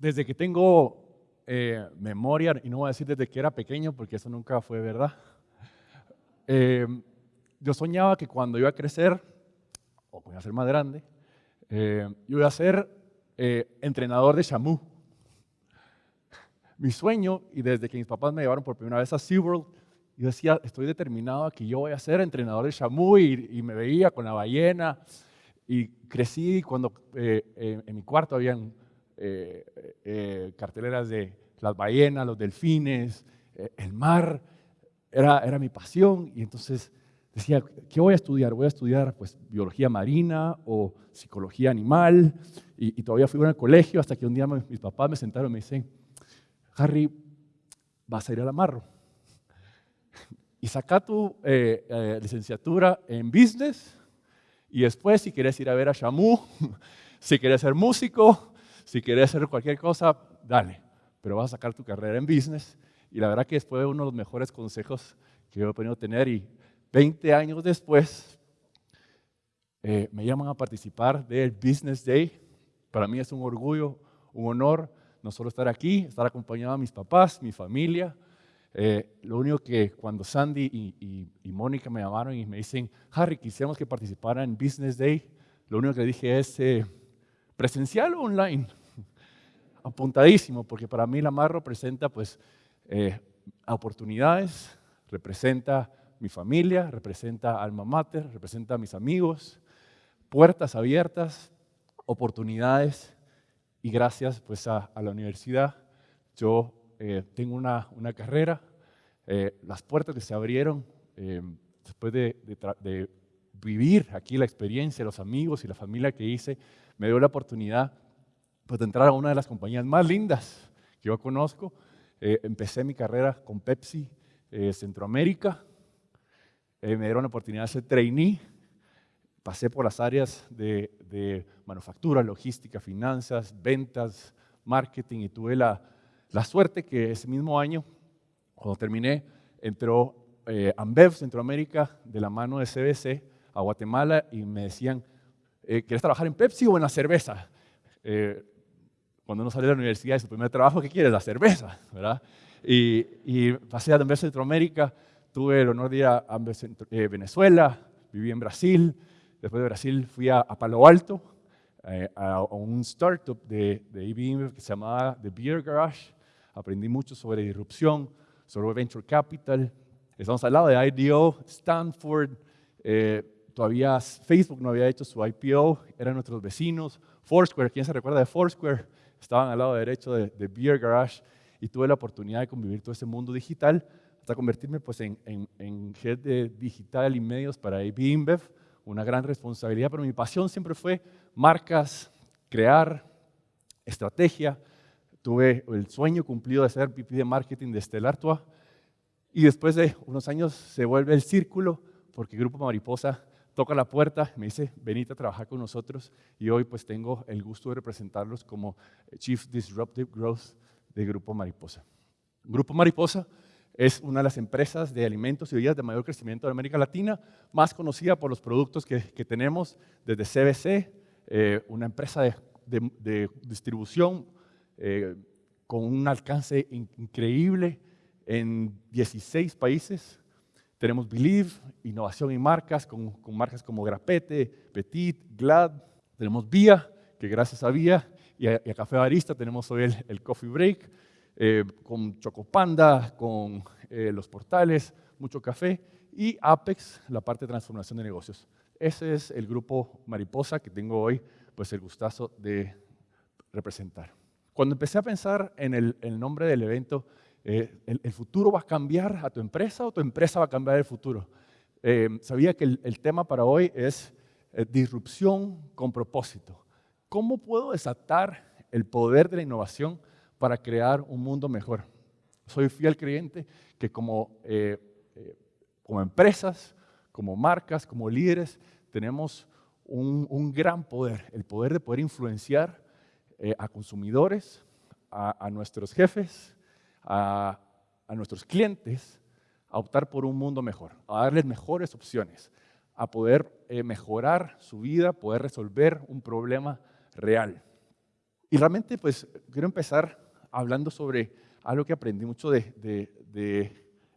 desde que tengo eh, memoria, y no voy a decir desde que era pequeño, porque eso nunca fue verdad, eh, yo soñaba que cuando iba a crecer, o voy a ser más grande, eh, yo iba a ser entrenador de Shamu. Mi sueño, y desde que mis papás me llevaron por primera vez a SeaWorld, yo decía, estoy determinado a que yo voy a ser entrenador de Shamu y, me veía con la ballena. Y crecí cuando en mi cuarto habían eh, eh, carteleras de las ballenas, los delfines, eh, el mar, era, era mi pasión. Y entonces decía, ¿qué voy a estudiar? Voy a estudiar pues biología marina o psicología animal. Y, todavía fui al colegio hasta que un día mis papás me sentaron y me dicen, Harry, vas a ir al amarro. Y saca tu licenciatura en business y después si quieres ir a ver a Shamu, si quieres ser músico, si quieres hacer cualquier cosa, dale, pero vas a sacar tu carrera en business. Y la verdad que fue uno de los mejores consejos que he podido tener. Y 20 años después, eh, me llaman a participar del Business Day. Para mí es un orgullo, un honor, no solo estar aquí, estar acompañado a mis papás, mi familia. Eh, lo único que cuando Sandy y, Mónica me llamaron y me dicen, Harry, quisiéramos que participara en Business Day, lo único que dije es, eh, ¿presencial o online? apuntadísimo, porque para mí la mar representa pues eh, oportunidades, representa mi familia, representa alma mater, representa a mis amigos, puertas abiertas, oportunidades y gracias pues a, la universidad yo eh, tengo una, una carrera, eh, las puertas que se abrieron después de, de vivir aquí la experiencia, los amigos y la familia que hice, me dio la oportunidad pues, de entrar a una de las compañías más lindas que yo conozco. Eh, empecé mi carrera con Pepsi eh, Centroamérica. Eh, me dieron la oportunidad de ser trainee. Pasé por las áreas de, manufactura, logística, finanzas, ventas, marketing y tuve la, la suerte que ese mismo año, cuando terminé, entró Ambev Centroamérica de la mano de CBC a Guatemala y me decían, ¿quieres trabajar en Pepsi o en la cerveza? cuando uno sale de la universidad y su primer trabajo, ¿qué quiere? La cerveza, ¿verdad? Y, y pasé a Amber Centroamérica, tuve el honor de ir a eh, Venezuela, viví en Brasil, después de Brasil fui a, Palo Alto, eh, a, un startup de, de IBM que se llamaba The Beer Garage, aprendí mucho sobre disrupción, sobre venture capital, estamos al lado de IDO, Stanford, eh, todavía Facebook no había hecho su IPO, eran nuestros vecinos, Foursquare, ¿quién se recuerda de Foursquare? estaban al lado derecho de, Beer Garage y tuve la oportunidad de convivir todo ese mundo digital hasta convertirme pues, en, en, head de digital y medios para AB InBev, una gran responsabilidad, pero mi pasión siempre fue marcas, crear, estrategia. Tuve el sueño cumplido de ser VP de marketing de Stella Artois y después de unos años se vuelve el círculo porque Grupo Mariposa toca la puerta, me dice, venite a trabajar con nosotros y hoy pues tengo el gusto de representarlos como Chief Disruptive Growth de Grupo Mariposa. Grupo Mariposa es una de las empresas de alimentos y bebidas de mayor crecimiento de América Latina, más conocida por los productos que, tenemos desde CBC, eh, una empresa de, distribución eh, con un alcance increíble en 16 países, tenemos Believe, innovación y marcas, con, marcas como Grapete, Petit, Glad. Tenemos Vía, que gracias a Vía y a, Café Barista tenemos hoy el, Coffee Break, eh, con Chocopanda, con eh, los portales, mucho café. Y Apex, la parte de transformación de negocios. Ese es el grupo Mariposa que tengo hoy pues el gustazo de representar. Cuando empecé a pensar en el nombre del evento, eh, el, futuro va a cambiar a tu empresa o tu empresa va a cambiar el futuro. Eh, sabía que el, tema para hoy es eh, disrupción con propósito. ¿Cómo puedo desatar el poder de la innovación para crear un mundo mejor? Soy fiel creyente que como, como empresas, como marcas, como líderes, tenemos un, gran poder, el poder de poder influenciar a consumidores, a nuestros jefes, a, nuestros clientes a optar por un mundo mejor, a darles mejores opciones, a poder eh, mejorar su vida, poder resolver un problema real. Y realmente, pues, quiero empezar hablando sobre algo que aprendí mucho de,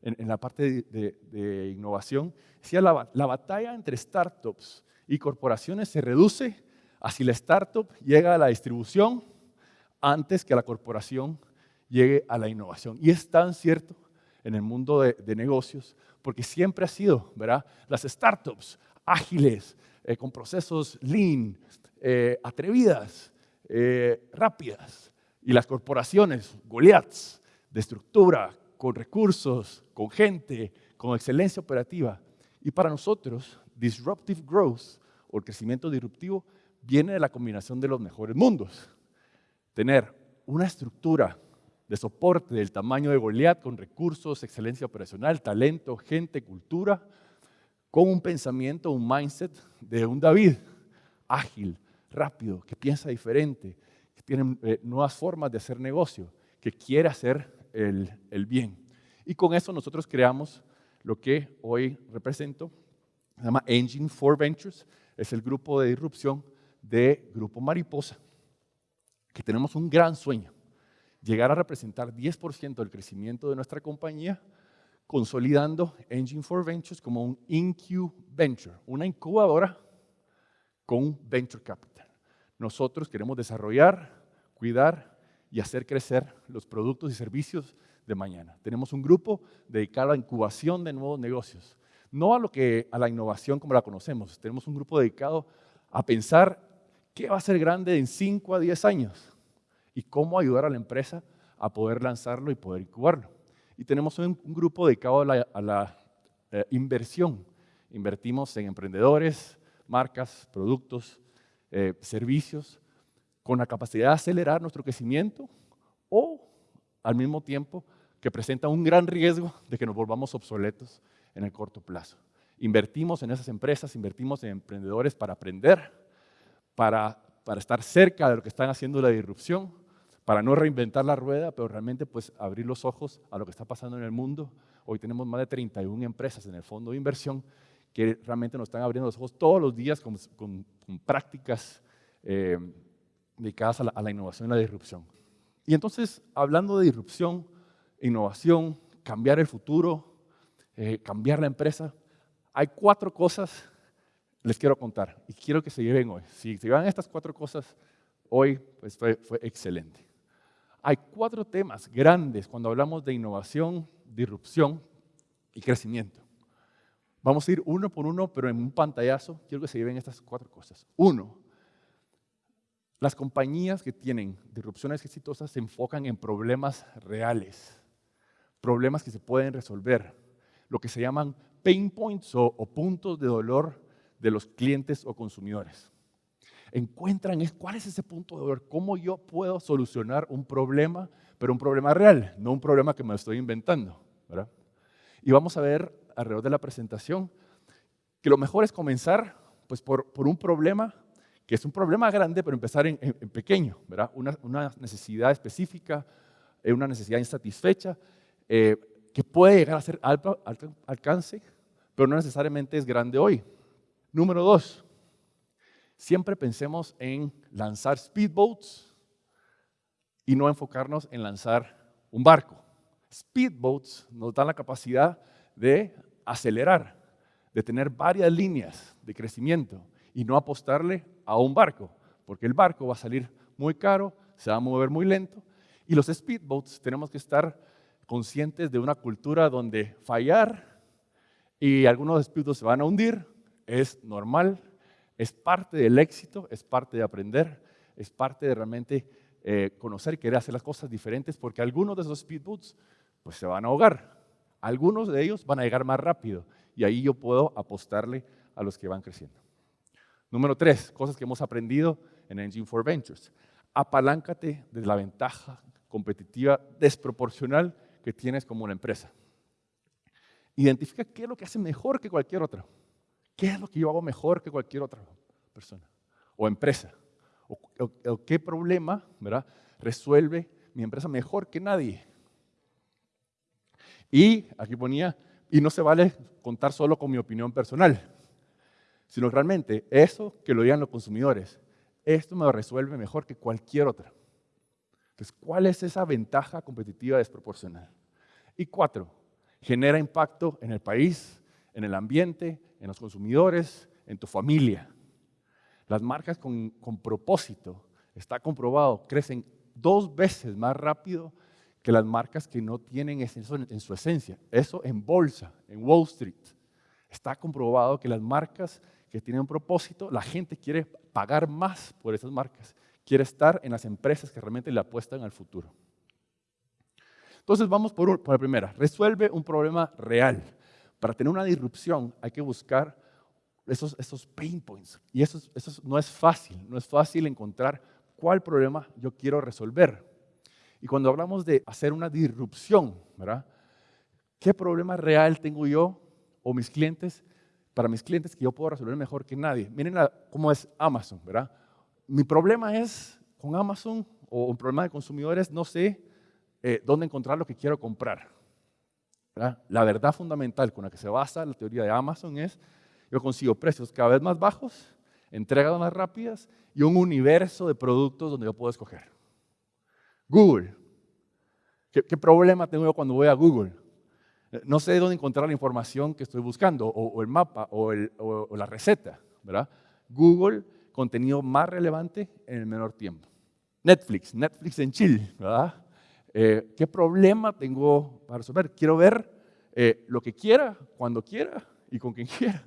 en, la parte de, innovación. Decía, la, la batalla entre startups y corporaciones se reduce a si la startup llega a la distribución antes que la corporación llegue a la innovación. Y es tan cierto en el mundo de, negocios, porque siempre ha sido, ¿verdad? Las startups ágiles, eh, con procesos lean, eh, atrevidas, eh, rápidas, y las corporaciones, Goliaths, de estructura, con recursos, con gente, con excelencia operativa. Y para nosotros, disruptive growth o el crecimiento disruptivo viene de la combinación de los mejores mundos. Tener una estructura de soporte del tamaño de Goliat con recursos, excelencia operacional, talento, gente, cultura, con un pensamiento, un mindset de un David ágil, rápido, que piensa diferente, que tiene eh, nuevas formas de hacer negocio, que quiere hacer el, el bien. Y con eso nosotros creamos lo que hoy represento, se llama Engine for Ventures, es el grupo de disrupción de Grupo Mariposa, que tenemos un gran sueño, llegar a representar 10% del crecimiento de nuestra compañía, consolidando Engine for Ventures como un Venture, una incubadora con Venture Capital. Nosotros queremos desarrollar, cuidar y hacer crecer los productos y servicios de mañana. Tenemos un grupo dedicado a la incubación de nuevos negocios, no a lo que a la innovación como la conocemos. Tenemos un grupo dedicado a pensar ¿Qué va a ser grande en 5 a 10 años? Y cómo ayudar a la empresa a poder lanzarlo y poder incubarlo. Y tenemos un, grupo dedicado a la, eh, inversión. Invertimos en emprendedores, marcas, productos, eh, servicios, con la capacidad de acelerar nuestro crecimiento o al mismo tiempo que presenta un gran riesgo de que nos volvamos obsoletos en el corto plazo. Invertimos en esas empresas, invertimos en emprendedores para aprender, para, estar cerca de lo que están haciendo la disrupción, para no reinventar la rueda, pero realmente pues abrir los ojos a lo que está pasando en el mundo. Hoy tenemos más de 31 empresas en el fondo de inversión que realmente nos están abriendo los ojos todos los días con, prácticas eh, dedicadas a la, innovación y la disrupción. Y entonces, hablando de disrupción, innovación, cambiar el futuro, eh, cambiar la empresa, hay cuatro cosas les quiero contar y quiero que se lleven hoy. Si se llevan estas cuatro cosas hoy, pues fue, fue excelente. Hay cuatro temas grandes cuando hablamos de innovación, disrupción y crecimiento. Vamos a ir uno por uno, pero en un pantallazo quiero que se lleven estas cuatro cosas. Uno, las compañías que tienen disrupciones exitosas se enfocan en problemas reales, problemas que se pueden resolver, lo que se llaman pain points o, o puntos de dolor de los clientes o consumidores. Encuentran es, cuál es ese punto de dolor, cómo yo puedo solucionar un problema, pero un problema real, no un problema que me estoy inventando. Y vamos a ver alrededor de la presentación que lo mejor es comenzar pues, por, por un problema que es un problema grande, pero empezar en, pequeño, ¿verdad? Una, necesidad específica, eh, una necesidad insatisfecha, eh, que puede llegar a ser alto alcance, pero no necesariamente es grande hoy. Número dos, siempre pensemos en lanzar speedboats y no enfocarnos en lanzar un barco. Speedboats nos dan la capacidad de acelerar, de tener varias líneas de crecimiento y no apostarle a un barco, porque el barco va a salir muy caro, se va a mover muy lento y los speedboats tenemos que estar conscientes de una cultura donde fallar y algunos speedboats se van a hundir, es normal, es parte del éxito, es parte de aprender, es parte de realmente eh, conocer querer hacer las cosas diferentes, porque algunos de esos speedboats pues se van a ahogar, algunos de ellos van a llegar más rápido y ahí yo puedo apostarle a los que van creciendo. Número tres, cosas que hemos aprendido en Engine for Ventures. Apaláncate de la ventaja competitiva desproporcional que tienes como una empresa. Identifica qué es lo que hace mejor que cualquier otra. ¿Qué es lo que yo hago mejor que cualquier otra persona o empresa? ¿O, qué problema ¿verdad? resuelve mi empresa mejor que nadie? Y aquí ponía, y no se vale contar solo con mi opinión personal, sino realmente eso que lo digan los consumidores, esto me resuelve mejor que cualquier otra. Entonces, ¿cuál es esa ventaja competitiva desproporcional? Y cuatro, genera impacto en el país, en el ambiente, en los consumidores, en tu familia. Las marcas con, propósito, está comprobado, crecen dos veces más rápido que las marcas que no tienen eso en su esencia. Eso en bolsa, en Wall Street. Está comprobado que las marcas que tienen un propósito, la gente quiere pagar más por esas marcas, quiere estar en las empresas que realmente le apuestan al futuro. Entonces vamos por, por la primera, resuelve un problema real. Para tener una disrupción hay que buscar esos, esos pain points. Y eso, eso no es fácil, no es fácil encontrar cuál problema yo quiero resolver. Y cuando hablamos de hacer una disrupción, ¿verdad? ¿Qué problema real tengo yo o mis clientes, para mis clientes que yo puedo resolver mejor que nadie? Miren cómo es Amazon, ¿verdad? Mi problema es con Amazon o un problema de consumidores, no sé eh, dónde encontrar lo que quiero comprar. La verdad fundamental con la que se basa la teoría de Amazon es yo consigo precios cada vez más bajos, entregas más rápidas y un universo de productos donde yo puedo escoger. Google. ¿Qué, problema tengo yo cuando voy a Google? Eh, no sé dónde encontrar la información que estoy buscando, o, el mapa, o, la receta, ¿verdad? Google, contenido más relevante en el menor tiempo. Netflix, Netflix en chill, ¿verdad? Eh, ¿Qué problema tengo para resolver? Quiero ver eh, lo que quiera, cuando quiera, y con quien quiera,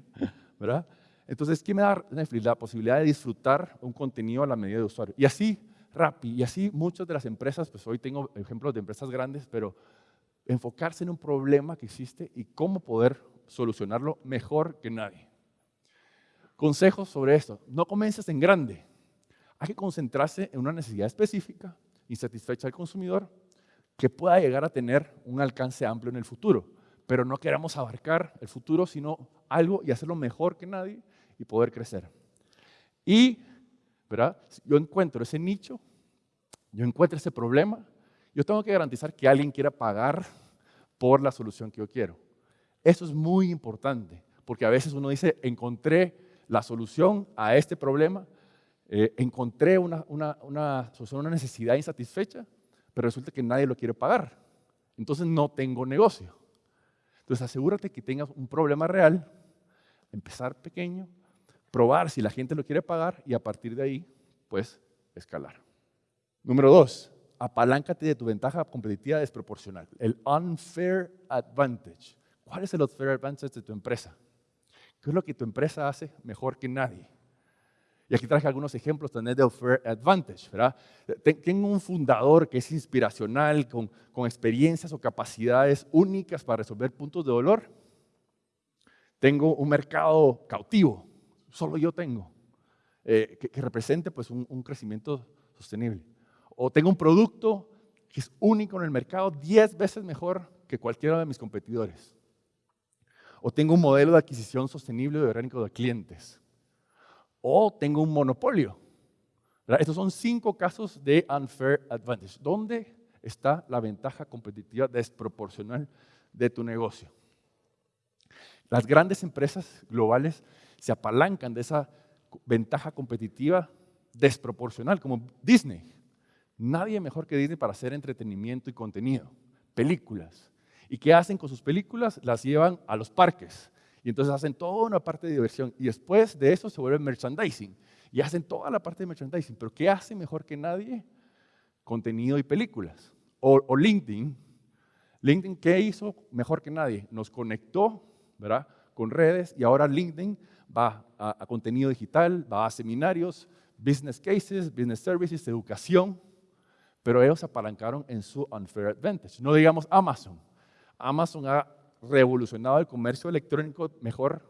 ¿verdad? Entonces, ¿qué me da Netflix? La posibilidad de disfrutar un contenido a la medida de usuario. Y así, Rappi, y así muchas de las empresas, pues hoy tengo ejemplos de empresas grandes, pero enfocarse en un problema que existe y cómo poder solucionarlo mejor que nadie. Consejos sobre esto. No comiences en grande. Hay que concentrarse en una necesidad específica, insatisfecha del consumidor, que pueda llegar a tener un alcance amplio en el futuro pero no queramos abarcar el futuro, sino algo y hacerlo mejor que nadie y poder crecer. Y, ¿verdad? Yo encuentro ese nicho, yo encuentro ese problema, yo tengo que garantizar que alguien quiera pagar por la solución que yo quiero. Eso es muy importante, porque a veces uno dice, encontré la solución a este problema, eh, encontré una, una, una solución una necesidad insatisfecha, pero resulta que nadie lo quiere pagar. Entonces no tengo negocio. Entonces asegúrate que tengas un problema real, empezar pequeño, probar si la gente lo quiere pagar y a partir de ahí, pues, escalar. Número dos, apaláncate de tu ventaja competitiva desproporcional, el unfair advantage. ¿Cuál es el unfair advantage de tu empresa? ¿Qué es lo que tu empresa hace mejor que nadie? Y aquí traje algunos ejemplos también de Fair Advantage. ¿verdad? Tengo un fundador que es inspiracional, con, con, experiencias o capacidades únicas para resolver puntos de dolor. Tengo un mercado cautivo, solo yo tengo, eh, que, represente pues, un, un crecimiento sostenible. O tengo un producto que es único en el mercado, 10 veces mejor que cualquiera de mis competidores. O tengo un modelo de adquisición sostenible de orgánico de clientes o tengo un monopolio. Estos son cinco casos de unfair advantage. ¿Dónde está la ventaja competitiva desproporcional de tu negocio? Las grandes empresas globales se apalancan de esa ventaja competitiva desproporcional, como Disney. Nadie mejor que Disney para hacer entretenimiento y contenido, películas. ¿Y qué hacen con sus películas? Las llevan a los parques, y entonces hacen toda una parte de diversión. Y después de eso se vuelve merchandising. Y hacen toda la parte de merchandising. Pero ¿qué hace mejor que nadie? Contenido y películas. O, LinkedIn. LinkedIn, ¿qué hizo mejor que nadie? Nos conectó, ¿verdad? Con redes y ahora LinkedIn va a, a contenido digital, va a seminarios, business cases, business services, educación. Pero ellos apalancaron en su unfair advantage. No digamos Amazon. Amazon ha revolucionado el comercio electrónico mejor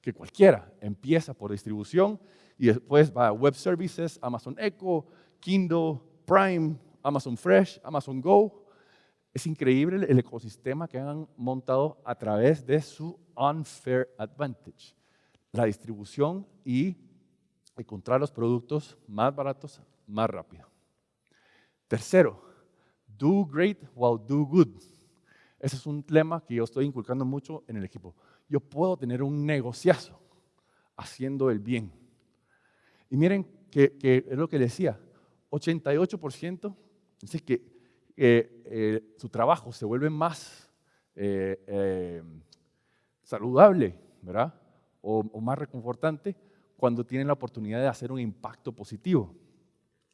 que cualquiera. Empieza por distribución y después va a web services, Amazon Echo, Kindle, Prime, Amazon Fresh, Amazon Go. Es increíble el ecosistema que han montado a través de su unfair advantage. La distribución y encontrar los productos más baratos más rápido. Tercero, do great while do good. Ese es un lema que yo estoy inculcando mucho en el equipo. Yo puedo tener un negociazo haciendo el bien. Y miren que, es lo que decía, 88% Dice que eh, su trabajo se vuelve más saludable, ¿verdad? o más reconfortante cuando tienen la oportunidad de hacer un impacto positivo.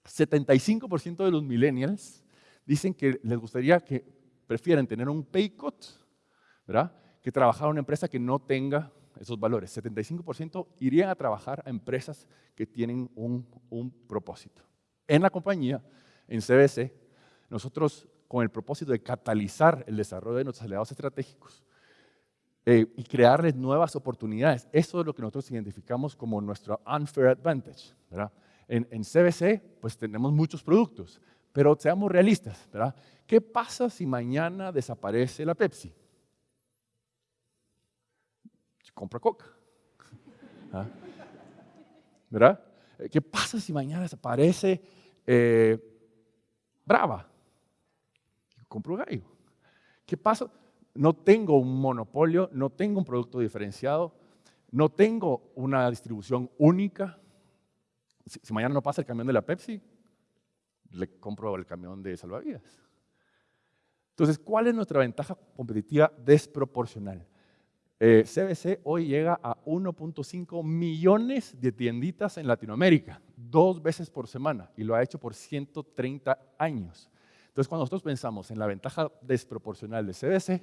75% de los millennials dicen que les gustaría que prefieren tener un pay cut, ¿verdad? Que trabajar en una empresa que no tenga esos valores. 75% irían a trabajar a empresas que tienen un, un propósito. En la compañía, en CBC, nosotros con el propósito de catalizar el desarrollo de nuestros aliados estratégicos, eh, y crearles nuevas oportunidades. Eso es lo que nosotros identificamos como nuestro unfair advantage. ¿verdad? En, en, CBC, pues tenemos muchos productos, pero seamos realistas. ¿verdad? ¿Qué pasa si mañana desaparece la Pepsi? Compra Coca. ¿Ah? ¿Verdad? ¿Qué pasa si mañana desaparece eh, Brava? Compro gallo. ¿Qué pasa? no tengo un monopolio, no tengo un producto diferenciado, no tengo una distribución única. Si, mañana no pasa el camión de la Pepsi, le compro el camión de salvavidas. Entonces, ¿cuál es nuestra ventaja competitiva desproporcional? CBC eh, hoy llega a 1.5 millones de tienditas en Latinoamérica, dos veces por semana, y lo ha hecho por 130 años. Entonces, cuando nosotros pensamos en la ventaja desproporcional de CBC,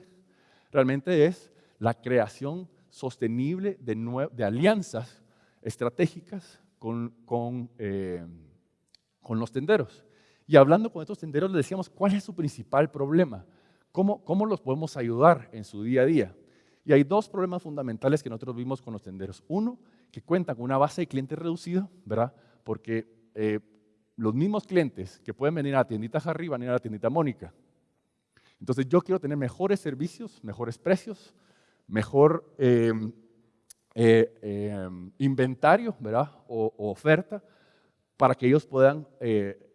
realmente es la creación sostenible de, alianzas estratégicas con, eh, con, los tenderos. Y hablando con estos tenderos, les decíamos, ¿cuál es su principal problema? ¿Cómo, ¿Cómo los podemos ayudar en su día a día? Y hay dos problemas fundamentales que nosotros vimos con los tenderos. Uno, que cuentan con una base de clientes reducida, ¿verdad? Porque eh, los mismos clientes que pueden venir a la tiendita Harry van a ir a la tiendita Mónica. Entonces yo quiero tener mejores servicios, mejores precios, mejor em, eh, em, inventario ¿verdad? O, oferta para que ellos puedan eh,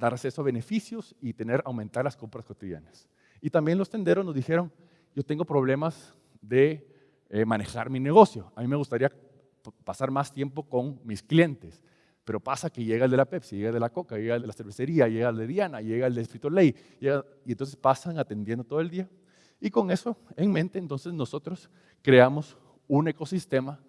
dar acceso a beneficios y tener, aumentar las compras cotidianas. Y también los tenderos nos dijeron, yo tengo problemas de eh, manejar mi negocio. A mí me gustaría pasar más tiempo con mis clientes. Pero pasa que llega el de la Pepsi, llega el de la Coca, llega el de la cervecería, llega el de Diana, llega el de Frito Lay, y entonces pasan atendiendo todo el día. Y con eso en mente, entonces nosotros creamos un ecosistema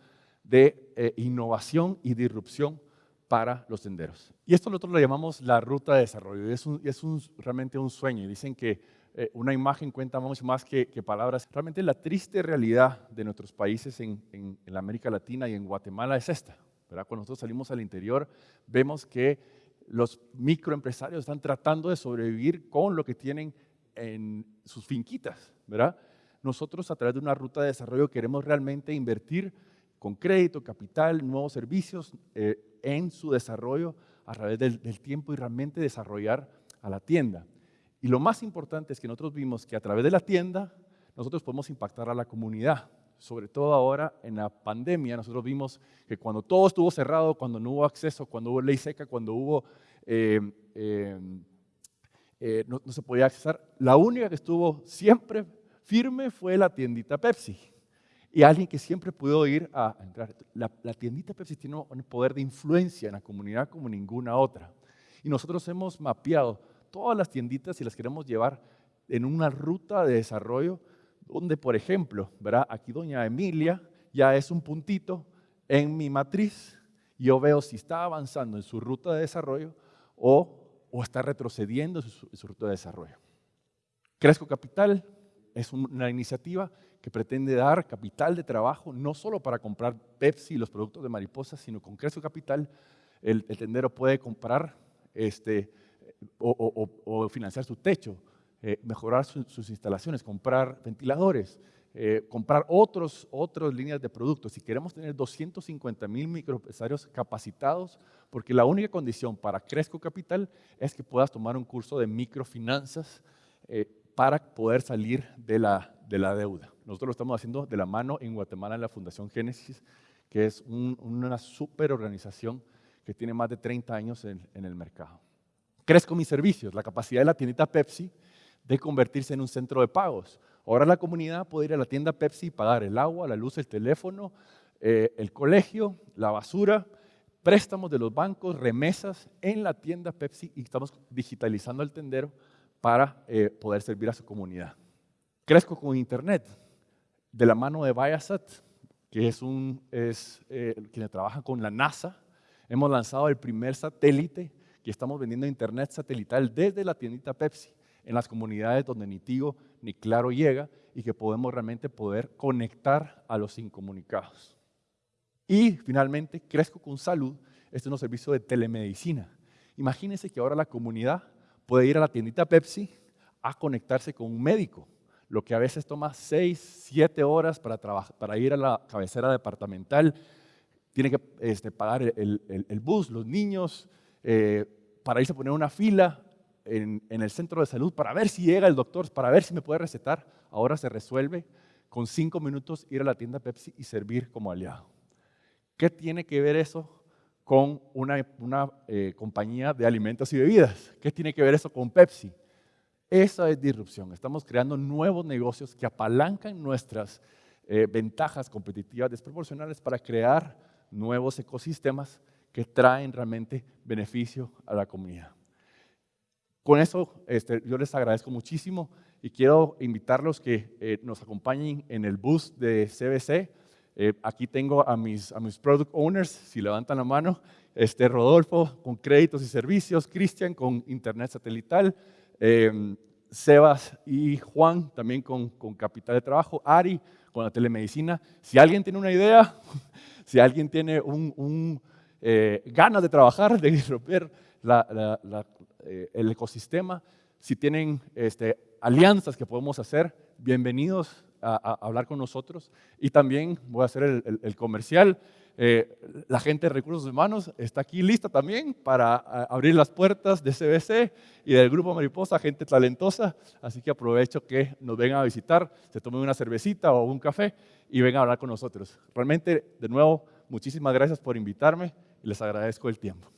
de eh, innovación y disrupción para los tenderos. Y esto nosotros lo llamamos la ruta de desarrollo. Y es, es un, realmente un sueño. Y dicen que eh, una imagen cuenta mucho más que, palabras. Realmente la triste realidad de nuestros países en, en, América Latina y en Guatemala es esta. Cuando nosotros salimos al interior, vemos que los microempresarios están tratando de sobrevivir con lo que tienen en sus finquitas, ¿verdad? Nosotros a través de una ruta de desarrollo queremos realmente invertir con crédito, capital, nuevos servicios eh, en su desarrollo a través del, tiempo y realmente desarrollar a la tienda. Y lo más importante es que nosotros vimos que a través de la tienda nosotros podemos impactar a la comunidad sobre todo ahora en la pandemia, nosotros vimos que cuando todo estuvo cerrado, cuando no hubo acceso, cuando hubo ley seca, cuando hubo, eh, eh, eh, no, se podía accesar, la única que estuvo siempre firme fue la tiendita Pepsi. Y alguien que siempre pudo ir a entrar. La, la tiendita Pepsi tiene un poder de influencia en la comunidad como ninguna otra. Y nosotros hemos mapeado todas las tienditas y las queremos llevar en una ruta de desarrollo donde, por ejemplo, ¿verdad? aquí doña Emilia ya es un puntito en mi matriz. Yo veo si está avanzando en su ruta de desarrollo o, o está retrocediendo en su, en su ruta de desarrollo. Crezco Capital es una iniciativa que pretende dar capital de trabajo no solo para comprar Pepsi y los productos de mariposa, sino con Crezco Capital el, tendero puede comprar este, o, o, o, financiar su techo, eh, mejorar sus instalaciones, comprar ventiladores, eh, comprar otros, otras líneas de productos. Si queremos tener 250 mil microempresarios capacitados, porque la única condición para Cresco Capital es que puedas tomar un curso de microfinanzas eh, para poder salir de la, de la deuda. Nosotros lo estamos haciendo de la mano en Guatemala en la Fundación Génesis, que es una super organización que tiene más de 30 años en, el mercado. Crezco mis servicios, la capacidad de la tiendita Pepsi de convertirse en un centro de pagos. Ahora la comunidad puede ir a la tienda Pepsi y pagar el agua, la luz, el teléfono, eh, el colegio, la basura, préstamos de los bancos, remesas en la tienda Pepsi y estamos digitalizando el tendero para eh, poder servir a su comunidad. Crezco con Internet, de la mano de Viasat, que es, eh, quien trabaja con la NASA. Hemos lanzado el primer satélite que estamos vendiendo Internet satelital desde la tiendita Pepsi en las comunidades donde ni Tigo ni Claro llega y que podemos realmente poder conectar a los incomunicados. Y finalmente, Crezco con Salud, este es un servicio de telemedicina. Imagínense que ahora la comunidad puede ir a la tiendita Pepsi a conectarse con un médico, lo que a veces toma 6, 7 horas para, ir a la cabecera departamental, tiene que este, pagar el, bus, los niños, eh, para irse a poner una fila, en, el centro de salud para ver si llega el doctor, para ver si me puede recetar. Ahora se resuelve con cinco minutos ir a la tienda Pepsi y servir como aliado. ¿Qué tiene que ver eso con una, eh, compañía de alimentos y bebidas? ¿Qué tiene que ver eso con Pepsi? Esa es disrupción. Estamos creando nuevos negocios que apalancan nuestras eh, ventajas competitivas desproporcionales para crear nuevos ecosistemas que traen realmente beneficio a la comunidad. Con eso este, yo les agradezco muchísimo y quiero invitarlos que eh, nos acompañen en el bus de CBC. Eh, aquí tengo a mis, a mis product owners, si levantan la mano, este, Rodolfo con créditos y servicios, Cristian con internet satelital, em, Sebas y Juan también con, con capital de trabajo, Ari con la telemedicina. Si alguien tiene una idea, si alguien tiene un, eh, ganas de trabajar, de romper eh, el ecosistema, si tienen este, alianzas que podemos hacer, bienvenidos a, hablar con nosotros. Y también voy a hacer el, comercial. Eh, la gente de recursos humanos está aquí lista también para abrir las puertas de CBC y del Grupo Mariposa, gente talentosa. Así que aprovecho que nos vengan a visitar, se tomen una cervecita o un café y vengan a hablar con nosotros. Realmente, de nuevo, muchísimas gracias por invitarme y les agradezco el tiempo.